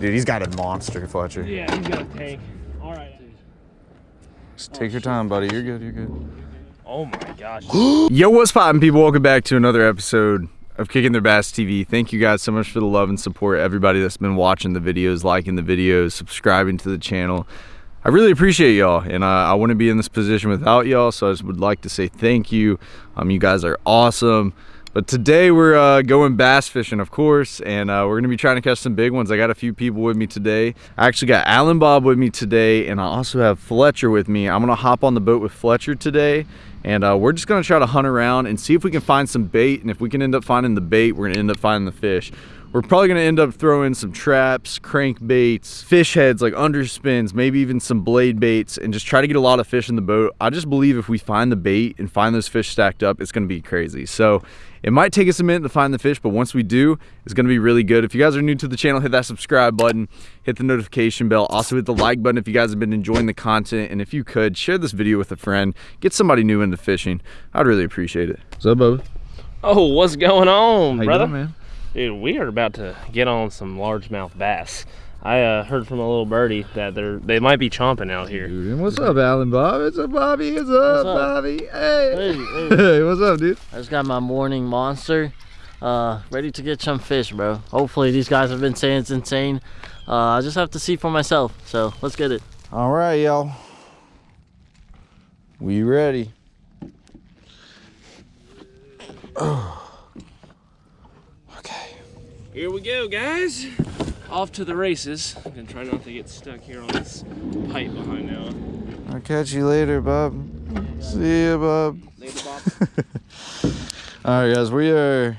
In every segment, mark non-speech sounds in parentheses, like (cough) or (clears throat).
Dude, he's got a monster, Fletcher. Yeah, he's got a tank. All right. Just take your time, buddy. You're good, you're good. Oh my gosh. (gasps) Yo, what's poppin', people? Welcome back to another episode of Kicking Their Bass TV. Thank you guys so much for the love and support. Everybody that's been watching the videos, liking the videos, subscribing to the channel. I really appreciate y'all, and uh, I wouldn't be in this position without y'all, so I just would like to say thank you. Um, you guys are awesome. But today we're uh, going bass fishing, of course, and uh, we're gonna be trying to catch some big ones. I got a few people with me today. I actually got Alan Bob with me today, and I also have Fletcher with me. I'm gonna hop on the boat with Fletcher today, and uh, we're just gonna try to hunt around and see if we can find some bait. And if we can end up finding the bait, we're gonna end up finding the fish. We're probably gonna end up throwing some traps, crankbaits, fish heads like underspins, maybe even some blade baits, and just try to get a lot of fish in the boat. I just believe if we find the bait and find those fish stacked up, it's gonna be crazy. So it might take us a minute to find the fish, but once we do, it's gonna be really good. If you guys are new to the channel, hit that subscribe button, hit the notification bell. Also hit the like button if you guys have been enjoying the content. And if you could, share this video with a friend, get somebody new into fishing. I'd really appreciate it. What's up, Bubba? Oh, what's going on, How you brother? doing, man? Dude, we are about to get on some largemouth bass. I uh, heard from a little birdie that they're they might be chomping out here. Dude, and what's up, Alan Bob? It's up, Bobby? It's up, What's up? Bobby? Hey. Hey, (laughs) hey. Hey, what's up, dude? I just got my morning monster, uh, ready to get some fish, bro. Hopefully these guys have been saying it's insane. Uh, I just have to see for myself. So let's get it. All right, y'all. We ready? Okay. (clears throat) Here we go, guys. Off to the races. I'm gonna try not to get stuck here on this pipe behind now. I'll catch you later, Bob. See ya, Bob. Later, Bob. (laughs) All right, guys, we are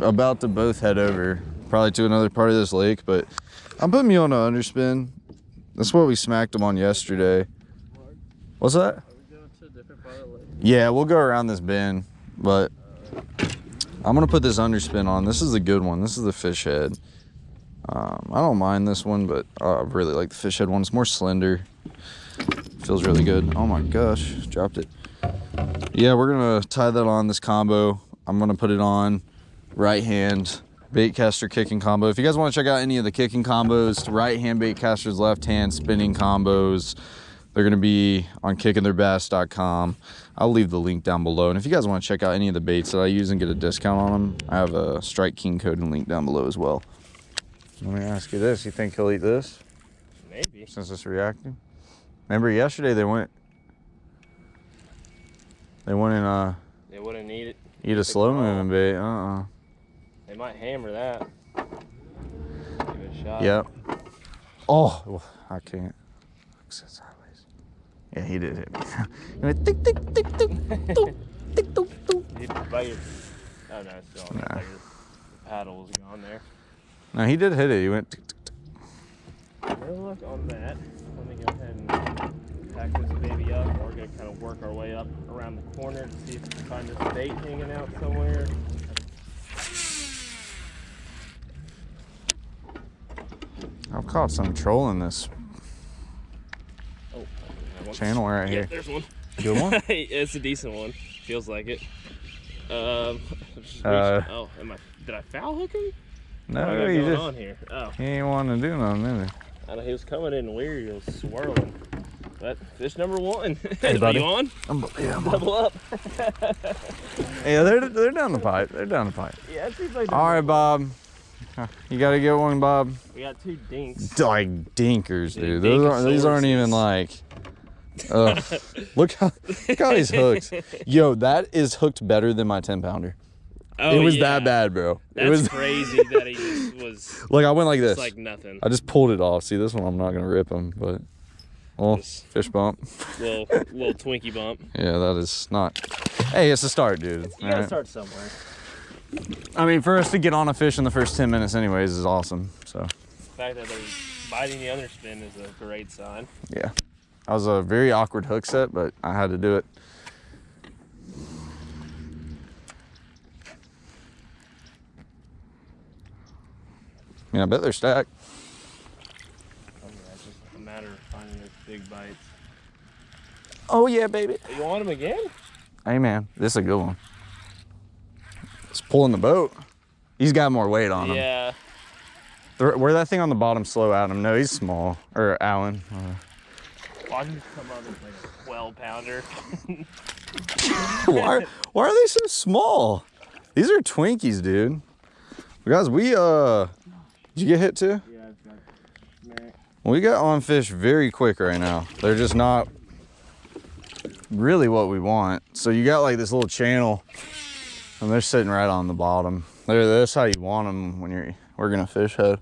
about to both head over, probably to another part of this lake, but I'm putting me on an underspin. That's what we smacked them on yesterday. What's that? Yeah, we'll go around this bend, but I'm gonna put this underspin on. This is a good one. This is the fish head. Um, I don't mind this one, but uh, I really like the fish head one. It's more slender. Feels really good. Oh my gosh, dropped it. Yeah, we're gonna tie that on this combo. I'm gonna put it on right hand bait caster kicking combo. If you guys want to check out any of the kicking combos, right hand bait casters, left hand spinning combos, they're gonna be on kickingtheirbass.com. I'll leave the link down below. And if you guys want to check out any of the baits that I use and get a discount on them, I have a Strike King code and link down below as well. Let me ask you this: You think he'll eat this Maybe. since it's reacting? Remember yesterday they went. They went and uh, They wouldn't eat it. eat a slow moving bait. Uh uh They might hammer that. Give it a shot. Yep. Oh, I can't. Yeah, he did hit me. (laughs) He went tick, tick, tick, tick, tick, doop, doop. Did you bite your... Oh, no, it's gone. Nah. Your paddle was gone there. No, he did hit it. He went. Tick, tick, tick. Good luck on that. Let me go ahead and pack this baby up. We're gonna kind of work our way up around the corner to see if we can find this bait hanging out somewhere. I've caught some trolling this. Channel right Yeah, here. there's one. Good one. (laughs) it's a decent one. Feels like it. Um, (laughs) Uh, oh, am I? Did I foul hook him? No, what do I got he just on here? Oh, he ain't wanting to do nothing either. I know he was coming in weird. He was swirling. But fish number one. (laughs) Hey, Are you on? I'm, yeah, I'm- Double up. yeah, they're they're down the pipe. They're down the pipe. Yeah, it seems like. All right, Bob. You gotta get one, Bob. We got two dinks. Like dinkers, Dude, dude. Those aren't, these aren't even like. Ugh. look how look how he's hooked. Yo, that is hooked better than my 10 pounder. Oh, it was yeah. that bad, bro. That's it was (laughs) crazy that he was like I went like this. like nothing. I just pulled it off. See, this one I'm not gonna rip him, but well, Just- fish bump. little (laughs) little Twinkie bump. Yeah, that is not. Hey, it's a start, dude. You gotta alright? start somewhere. I mean, for us to get on a fish in the first 10 minutes, anyways, is awesome. So The fact that they're biting the underspin is a great sign. yeah, that was a very awkward hook set, but I had to do it. Yeah, I bet they're stacked. Oh, yeah, it's just a matter of finding those big bites. Oh yeah, baby. You want them again? Hey man, this is a good one. It's pulling the boat. He's got more weight on him. Yeah. Where that thing on the bottom slow Adam? No, he's small. Or Alan. Uh, Watch come up as like a 12 pounder. why, why are they so small? These are Twinkies, dude. Guys, we, uh, did you get hit too? yeah, I've got. We got on fish very quick right now. They're just not really what we want. So you got like this little channel and they're sitting right on the bottom. They're, that's how you want them when you're working a fish head.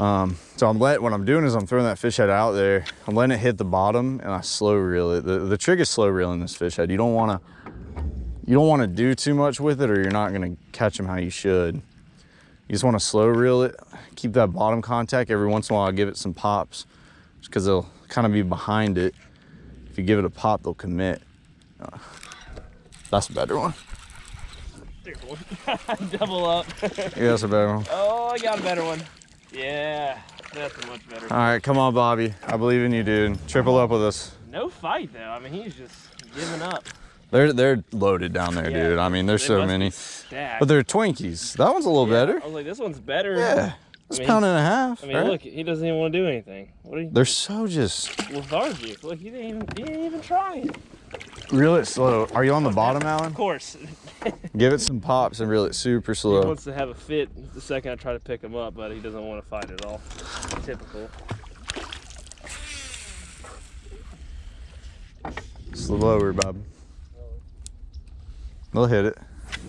Um, so I'm letting, what I'm doing is I'm throwing that fish head out there. I'm letting it hit the bottom and I slow reel it. The, the trick is slow reeling this fish head. You don't want to, you don't want to do too much with it or you're not going to catch them how you should. You just want to slow reel it, keep that bottom contact. Every once in a while, I give it some pops just because they'll kind of be behind it. If you give it a pop, they'll commit. Uh, that's a better one. One. (laughs) Double up. Yeah, that's a better one. oh, I got a better one. Yeah, that's a much better. All right, come on, Bobby. I believe in you, dude. Triple up with us. No fight though. I mean, he's just giving up. They're they're loaded down there, Yeah. dude. I mean, there's so many. But they're Twinkies. That one's a little Yeah, better. I was like, this one's better. Yeah, it's I a mean, pound and a half. I mean, right? look, he doesn't even want to do anything. What are you? They're so just lethargic. Look, he didn't even, he didn't even try. Reel it slow. Are you on the bottom, Alan? Of course, (laughs) Give it some pops and reel it super slow. he wants to have a fit the second I try to pick him up, but he doesn't want to fight at all. Typical. Slower, Bob. They'll hit it.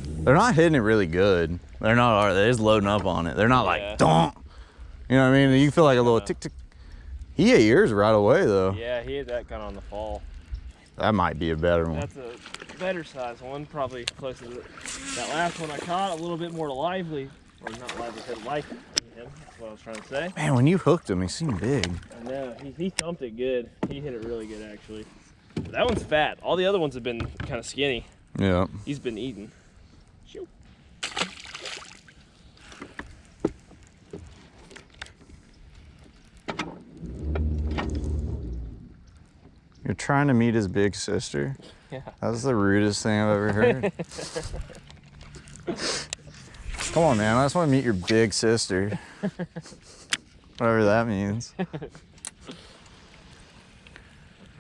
They're not hitting it really good. They're not, are they? They're just loading up on it. They're not Yeah. like, donk. You know what I mean? You feel like a little Yeah. tick tick. He ate yours right away, though. Yeah, he had that kind of on the fall. That might be a better one. That's a better size one, probably closer to that last one I caught. A little bit more lively, or not lively, but like him. That's what I was trying to say. Man, when you hooked him, he seemed big. I know he, he thumped it good. He hit it really good actually. But that one's fat. All the other ones have been kind of skinny. Yeah. He's been eating. You're trying to meet his big sister? Yeah. That's the rudest thing I've ever heard. (laughs) Come on, man. I just want to meet your big sister. Whatever that means. What can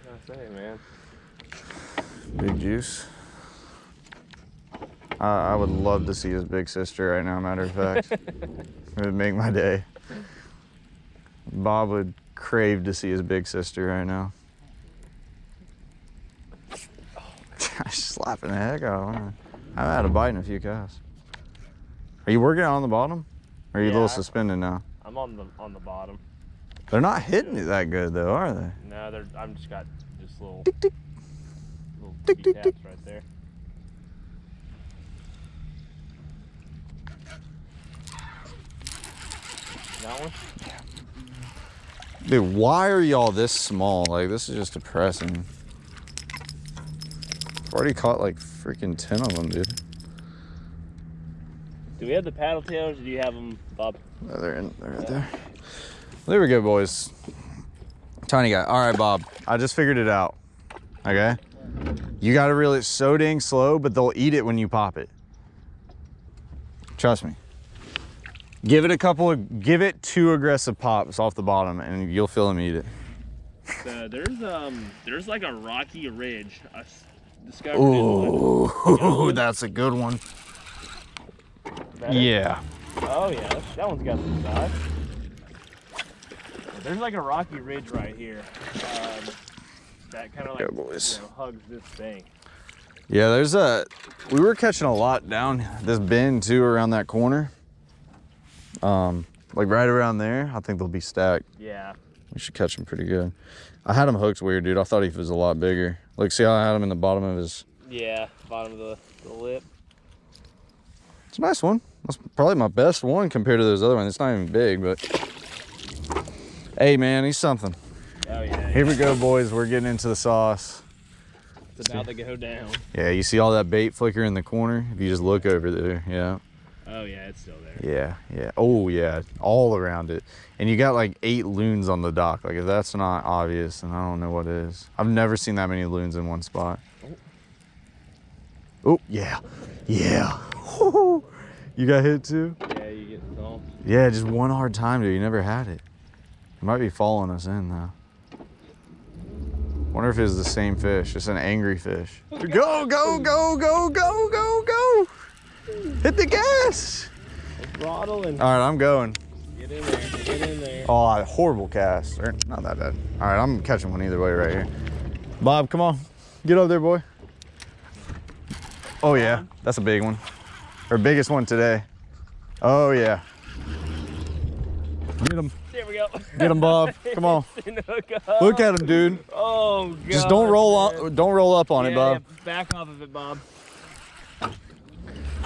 I say, man? Big juice. I I would love to see his big sister right now, matter of fact. (laughs) it would make my day. Bob would crave to see his big sister right now. Slapping the heck out of him. I haven't had a bite in a few casts. Are you working on the bottom? Or are you a little Yeah. suspended now? I'm on the on the bottom. They're not hitting it that good though, are they? No, they're I'm just got just little Tick, tick. little Tick, tick, tick. right there. That one? Dude, why are y'all this small? Like, this is just depressing. I've already caught like freaking 10 of them, dude. Do we have the paddle tails or do you have them, Bob? Oh, they're, in, they're right there. There we go, boys. Tiny guy. All right, Bob. I just figured it out. Okay? You got to reel it so dang slow, but they'll eat it when you pop it. Trust me. Give it a couple of, give it two aggressive pops off the bottom and you'll feel them eat it. Uh, there's um there's like a rocky ridge. I discovered it. Ooh, (laughs) that's a good one. Better? Yeah. Oh yeah, that, that one's got some size. There's like a rocky ridge right here. Um, that kind of like Yeah, you know, hugs this thing. Yeah, there's a. We were catching a lot down this bend too, around that corner. Um, like right around there. I think they'll be stacked. Yeah. We should catch them pretty good. I had him hooked weird, dude. I thought he was a lot bigger. Look, see how I had him in the bottom of his. Yeah, bottom of the, the lip. It's a nice one. That's probably my best one compared to those other ones. It's not even big, but. Hey, man, he's something. Oh yeah. Here we go, boys. We're getting into the sauce. It's about to go down. Yeah, you see all that bait flicker in the corner? If you just look over there, yeah. Oh yeah, it's still there. Yeah, yeah. Oh, yeah. All around it. And you got like eight loons on the dock. Like, if that's not obvious, and I don't know what is. I've never seen that many loons in one spot. Oh, yeah. Yeah. (laughs) You got hit too? Yeah, you get thumped. Yeah, just one hard time, dude. You never had it. It might be following us in though. Wonder if it's the same fish. It's an angry fish. Go, go, go, go, go, go, go. Hit the gas. Throttle and All right, I'm going. get in there. Get in there. Oh, horrible cast. Or not that bad. All right, I'm catching one either way right here. Bob, come on. Get up there, boy. Oh, yeah. That's a big one. Our biggest one today. Oh, yeah. Get him. There we go. Get him, Bob. Come on. (laughs) Up. Look at him, dude. Oh god. Just don't roll on. Don't roll up on yeah, it, Bob. yeah, back off of it, Bob.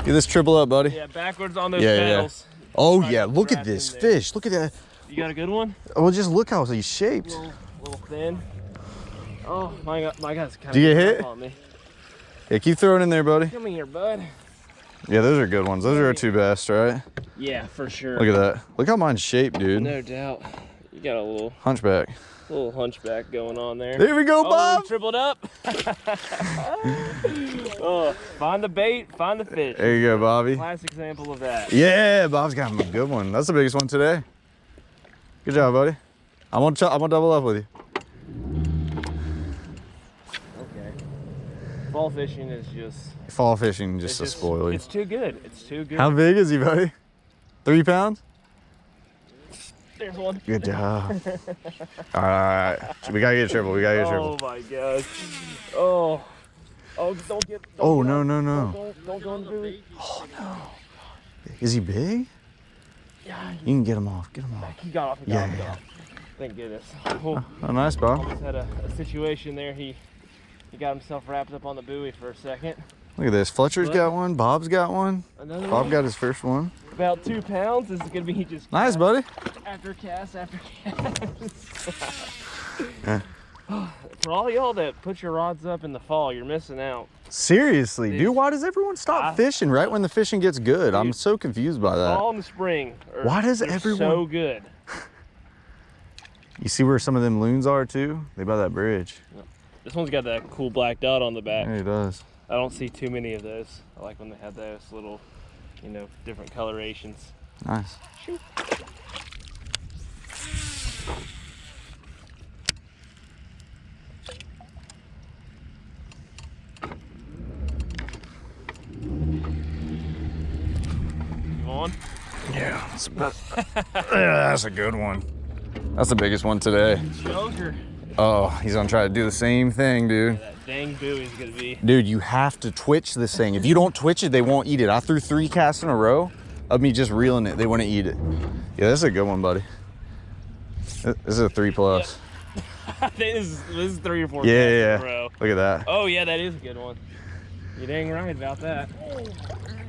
Get this triple up, buddy. Yeah, backwards on those Yeah, yeah, yeah. Oh, yeah. Look at this fish. Look at that. You got a good one? Oh, just look how he's shaped. little, little thin. Oh my god, my guy's kind of. Did you get hit? On me. Yeah, keep throwing in there, buddy. Come here, bud. Yeah, those are good ones. Those are our two best, right? Yeah, for sure. Look at that. Look how mine's shaped, dude. No doubt. You got a little Hunchback. Little hunchback going on there. There we go, Oh, Bob. tripled up. (laughs) oh, find the bait, find the fish. There you go, Bobby. Classic example of that. Yeah, Bob's got him a good one. That's the biggest one today. Good job, buddy. I'm gonna, ch- I'm gonna double up with you. Okay. Fall fishing is just Fall fishing just it's to spoil you. It's too good. It's too good. How big is he, buddy? Three pounds? There's one. Good job. all right, (laughs) all right. We gotta get a triple. We gotta get a triple. Oh my gosh. Oh. Oh, don't get. Don't Oh, get no, no, no. Don't, don't go in the buoy. Is he big? Yeah, You can get him off. Get him off. he got off. He got Yeah, off. yeah. Thank goodness. Oh, Oh, nice, Bob. almost had a, a situation there. He he got himself wrapped up on the buoy for a second. Look at this. Fletcher's got one. Bob's got one. Bob one, got his first one. About two pounds. This is gonna be just Nice, buddy. after cast after (laughs) cast. Yeah. (sighs) For all y'all that put your rods up in the fall, you're missing out. Seriously, Dude. dude, why does everyone stop I- fishing right when the fishing gets good? I'm so confused by that. Fall and the spring. Are, Why does everyone- so good? (laughs) You see where some of them loons are too? They by that bridge. This one's got that cool black dot on the back. Yeah, he does. I don't see too many of those. I like when they have those little, you know, different colorations. Nice. Shoot. You on? Yeah, that's, (laughs) yeah, that's a good one. That's the biggest one today. Joker. Oh, he's gonna try to do the same thing, dude. Dang buoy's gonna be. Dude, you have to twitch this thing. If you don't twitch it, they won't eat it. I threw three casts in a row of me just reeling it. They wouldn't eat it. Yeah, this is a good one, buddy. This is a three plus. Think (laughs) this is, this is three or four Yeah, casts in yeah, a row. Look at that. Oh yeah, that is a good one. You dang right about that.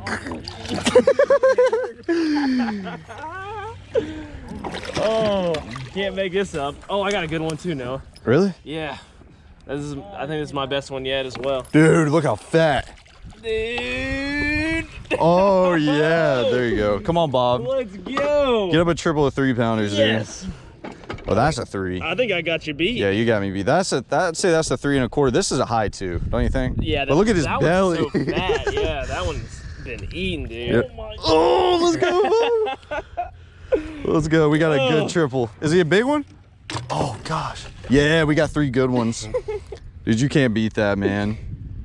(laughs) oh, can't make this up. Oh, I got a good one too, Noah. Really? Yeah, this is. I think this is my best one yet as well. Dude, look how fat. Dude, (laughs) Oh yeah, there you go. Come on, Bob. let's go. Get up a triple of three pounders, yes, dude. Oh, that's a three. I think I got you beat. Yeah, you got me beat. That's a. I'd say that's a three and a quarter. This is a high two, don't you think? Yeah, But look at his that belly. So (laughs) fat. Yeah, that one's been eaten, dude. Yeah. Oh my Oh, let's go. let's go. We got a good (laughs) triple. Is he a big one? Oh gosh. Yeah, we got three good ones. (laughs) Dude, you can't beat that, man.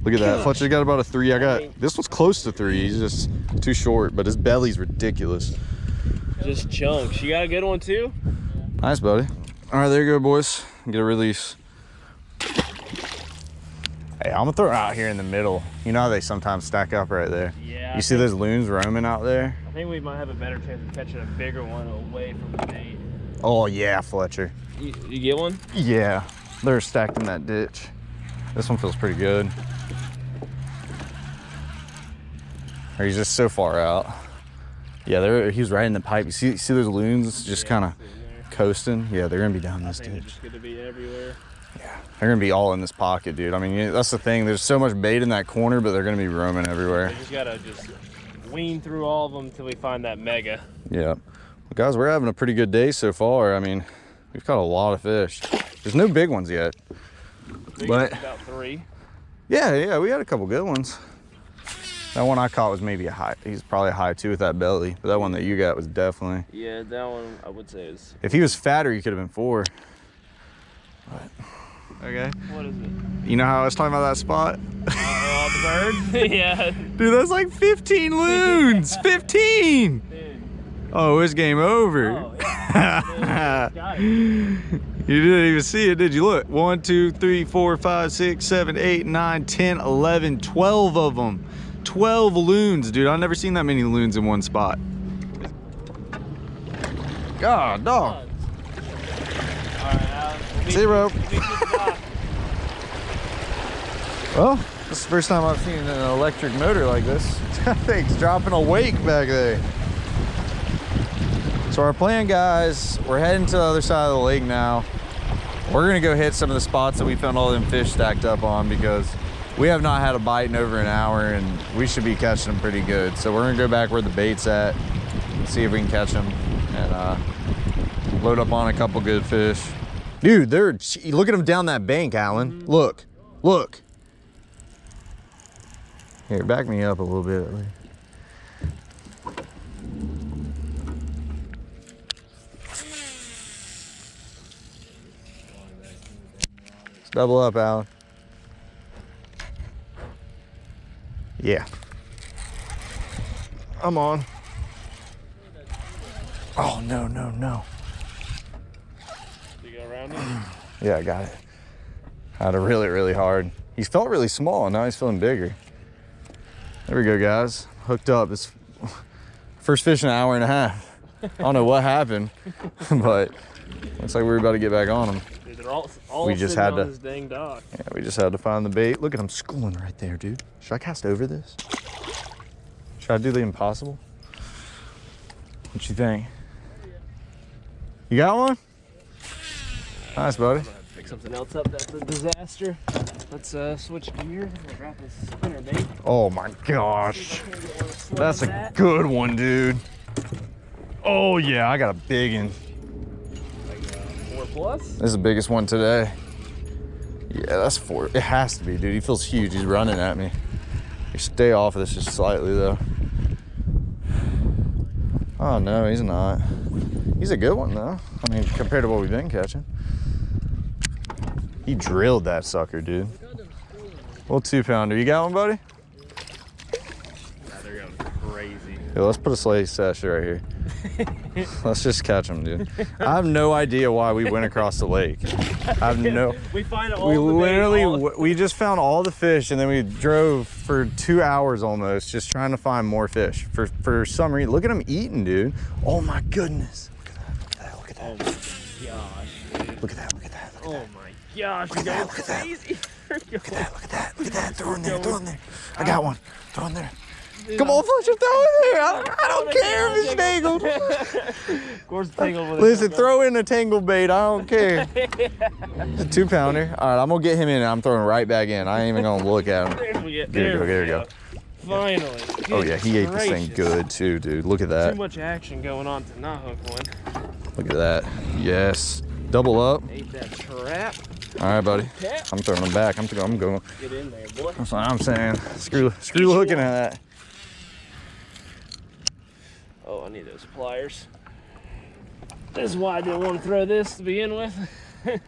Look at that. Fletcher got about a three. I got this one's close to three. He's just too short, but his belly's ridiculous. Just chunks. You got a good one too? Nice, buddy. All right, there you go, boys. Get a release. Hey, I'm gonna throw it out here in the middle. You know how they sometimes stack up right there. Yeah. You I see those loons roaming out there? I think we might have a better chance of catching a bigger one away from the bait. Oh yeah, Fletcher. You, you get one? Yeah, they're stacked in that ditch. This one feels pretty good. Or he's just so far out. Yeah, they're, he was right in the pipe. You see, see those loons just kind of coasting? Yeah, they're gonna be down I this they're ditch. just gonna be everywhere. They're gonna be all in this pocket, dude. I mean, that's the thing. There's so much bait in that corner, but they're gonna be roaming everywhere. We just gotta just wean through all of them until we find that mega. Yeah. Well, guys, we're having a pretty good day so far. I mean, we've caught a lot of fish. There's no big ones yet. Big But- about three. Yeah, yeah, we had a couple good ones. That one I caught was maybe a high. He's probably a high two with that belly, but that one that you got was definitely. Yeah, that one I would say is. If he was fatter, he could have been four. But, okay. What is it? You know how I was talking about that spot? Oh, (laughs) the bird? (laughs) yeah. Dude, that's like 15 loons. (laughs) 15. Dude. Oh, it's game over. Oh, (laughs) yeah. You didn't even see it, did you? Look, one, two, three, four, five, six, seven, eight, nine, 10, 11, 12 of them. 12 loons, dude. I've never seen that many loons in one spot. God, dog. Zero. you- meet you at the dock. Well, this is the first time I've seen an electric motor like this. (laughs) That thing's dropping a wake back there. So our plan, guys, we're heading to the other side of the lake now. We're gonna go hit some of the spots that we found all them fish stacked up on because we have not had a bite in over an hour and we should be catching them pretty good. So we're gonna go back where the bait's at, see if we can catch them and uh, load up on a couple good fish. Dude, they're, look at them down that bank, Alan. Look, look. Here, back me up a little bit. Double up, Alan. Yeah. I'm on. Oh, no, no, no. You go around it? (clears throat) Yeah, I got it. Had it really, really hard. He felt really small, and now he's feeling bigger. There we go, guys. Hooked up. It's (laughs) first fish in an hour and a half. I don't know what happened, (laughs) but looks like we're about to get back on him. Dude, they're all, all We just had on to- this dang dock. Yeah, we just had to find the bait. Look at him schooling right there, dude. Should I cast over this? Should I do the impossible? What you think? You got one? Nice, buddy. Pick something else up. That's a disaster. Let's uh, switch gear. We'll this spinner bait. Oh my gosh. That's a good one, dude. Oh yeah, I got a big one. Like, four plus. This is the biggest one today. Yeah, that's four. It has to be, dude. He feels huge. He's running at me. You stay off of this just slightly though. Oh no, he's not. He's a good one though. I mean, compared to what we've been catching. He drilled that sucker, dude. Little two pounder. You got one, buddy? Yeah, they're going crazy. Yeah, let's put a sleigh sash right here. (laughs) let's just catch them, dude. I have no idea why we went across the lake. I have no. (laughs) We find all We literally all- we just found all the fish and then we drove for two hours almost just trying to find more fish for for some reason. Look at them eating, dude. Oh my goodness. Look at that. Look at that. Oh my gosh. Look at that. Look at that. Look at Oh my gosh, Look at that, look at that. (laughs) that. Look at that. Look at that. Throw in there. Throw in there. I uh, got one. Throw in there. Come on, Fletcher. Throw in there. I don't, I don't care if it's tangled. Of course, tangled Listen, throw in a tangle bait. I don't care. It's (laughs) a two pounder. All right, I'm gonna get him in and I'm throwing right back in. I ain't even gonna look at him. There we go. There we go, there we go. Finally. Oh yeah, he ate this thing good too, dude. Look at that. Too much action going on to not hook one. Look at that. Yes. Double up. Ate that trap. All right, buddy. I'm throwing them back. I'm, I'm going. Get in there, boy. That's what I'm saying. Screw, screw hooking at that. Oh, I need those pliers. This is why I didn't want to throw this to begin with. (laughs)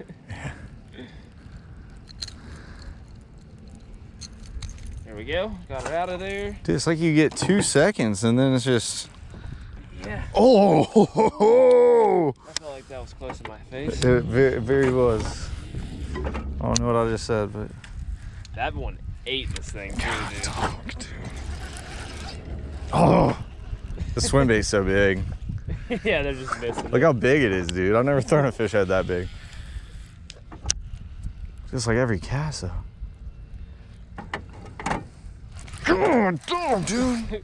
There we go. Got it out of there. Dude, it's like you get two seconds and then it's just. Yeah. Oh! (laughs) I felt like that was close to my face. It very, very was. I don't know what I just said, but. That one ate this thing too, dude. Fuck, dude. Oh! The swim bait's so big. (laughs) yeah, they're just missing. Look how big it is, dude. I've never thrown a fish head that big. Just like every cast, though. Come on, dude.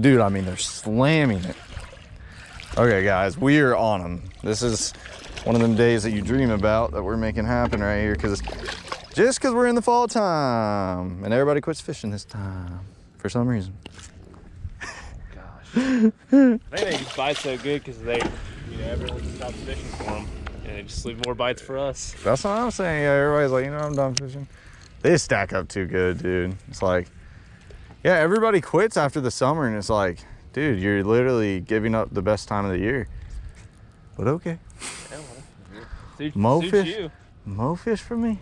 dude, I mean, they're slamming it. Okay, guys, we are on them. This is one of them days that you dream about that we're making happen right here because just because we're in the fall time and everybody quits fishing this time for some reason. Gosh. I (laughs) think they just bite so good because they, you know, everyone stops fishing for them. And they just leave more bites for us. That's what I'm saying. Yeah, everybody's like, you know, I'm done fishing. They stack up too good, dude. It's like, yeah, everybody quits after the summer, and it's like, dude, you're literally giving up the best time of the year. But okay, Suit, Mo suits fish? you. Mo fish for me,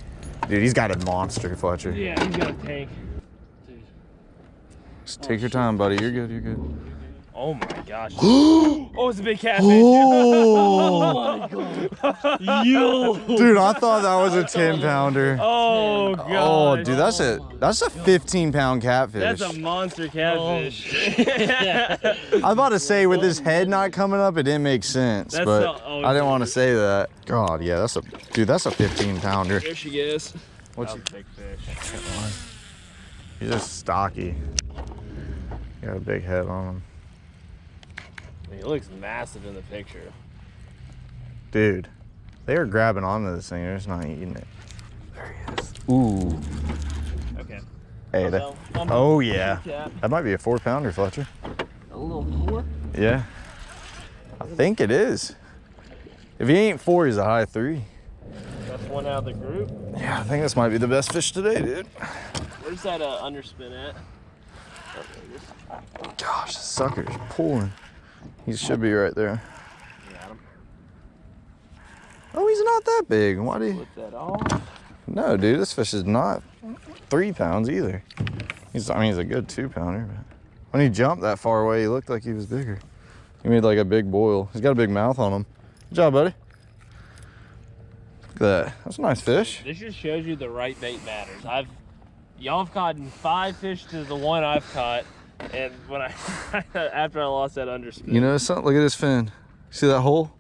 dude. He's got a monster, Fletcher. Yeah, he's got a tank. Just take your time, buddy. You're good. You're good. Oh my gosh. (gasps) oh, it's a big catfish. Oh, my (laughs) God. Yo! dude, I thought that was a 10 pounder. oh god. Oh, dude, that's a that's a 15 pound catfish. That's a monster catfish. Oh, I'm (laughs) about to say with his head not coming up, it didn't make sense, That's but the- oh, I didn't want to say that. God, yeah, that's a dude. That's a 15 pounder. there she is. What's That was a big fish. He's just stocky. Got a big head on him, I mean, he looks massive in the picture. dude. They are grabbing onto this thing. They're just not eating it. There he is. Ooh. Okay. Hey, that, oh yeah, that might be a four pounder, Fletcher. A little more. Yeah, I think it is. If he ain't four, he's a high three. That's one out of the group. Yeah, I think this might be the best fish today, dude. Where's that uh, underspin at? Gosh, this sucker's pulling. He should be right there. Oh, he's not that big. Why do you? Flip that off. No, dude, this fish is not three pounds either. He's, I mean, he's a good two pounder, but when he jumped that far away, he looked like he was bigger. He made like a big boil. He's got a big mouth on him. Good job, buddy. Look at that. That's a nice fish. This just shows you the right bait matters. I've y'all have caught five fish to the one I've caught, and when I (laughs) after I lost that underspin. You know something? Look at his fin. See that hole?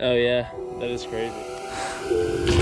Oh yeah, that is crazy.